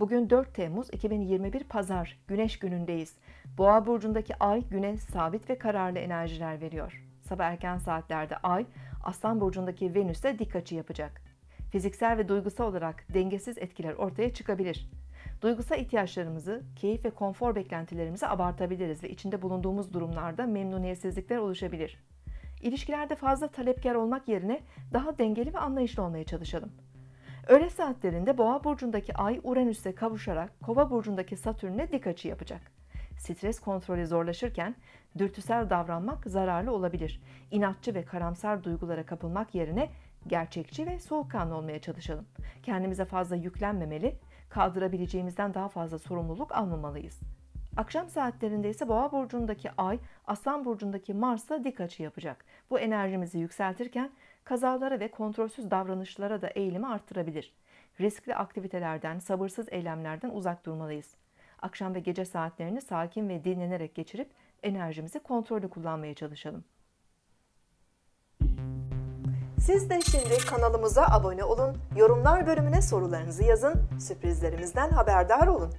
Bugün 4 Temmuz 2021 Pazar, Güneş günündeyiz. Boğa burcundaki ay güne sabit ve kararlı enerjiler veriyor. Sabah erken saatlerde ay, Aslan burcundaki Venüs'e dik açı yapacak. Fiziksel ve duygusal olarak dengesiz etkiler ortaya çıkabilir. Duygusal ihtiyaçlarımızı, keyif ve konfor beklentilerimizi abartabiliriz ve içinde bulunduğumuz durumlarda memnuniyetsizlikler oluşabilir. İlişkilerde fazla talepkar olmak yerine daha dengeli ve anlayışlı olmaya çalışalım. Öğle saatlerinde Boğa burcundaki Ay Uranüs'e kavuşarak Kova burcundaki Satürn'e dik açı yapacak. Stres kontrolü zorlaşırken dürtüsel davranmak zararlı olabilir. İnatçı ve karamsar duygulara kapılmak yerine gerçekçi ve soğukkanlı olmaya çalışalım. Kendimize fazla yüklenmemeli, kaldırabileceğimizden daha fazla sorumluluk almamalıyız. Akşam saatlerinde ise Boğa burcundaki Ay, Aslan burcundaki Mars'la dik açı yapacak. Bu enerjimizi yükseltirken kazalara ve kontrolsüz davranışlara da eğilimi arttırabilir. Riskli aktivitelerden, sabırsız eylemlerden uzak durmalıyız. Akşam ve gece saatlerini sakin ve dinlenerek geçirip enerjimizi kontrollü kullanmaya çalışalım. Siz de şimdi kanalımıza abone olun, yorumlar bölümüne sorularınızı yazın, sürprizlerimizden haberdar olun.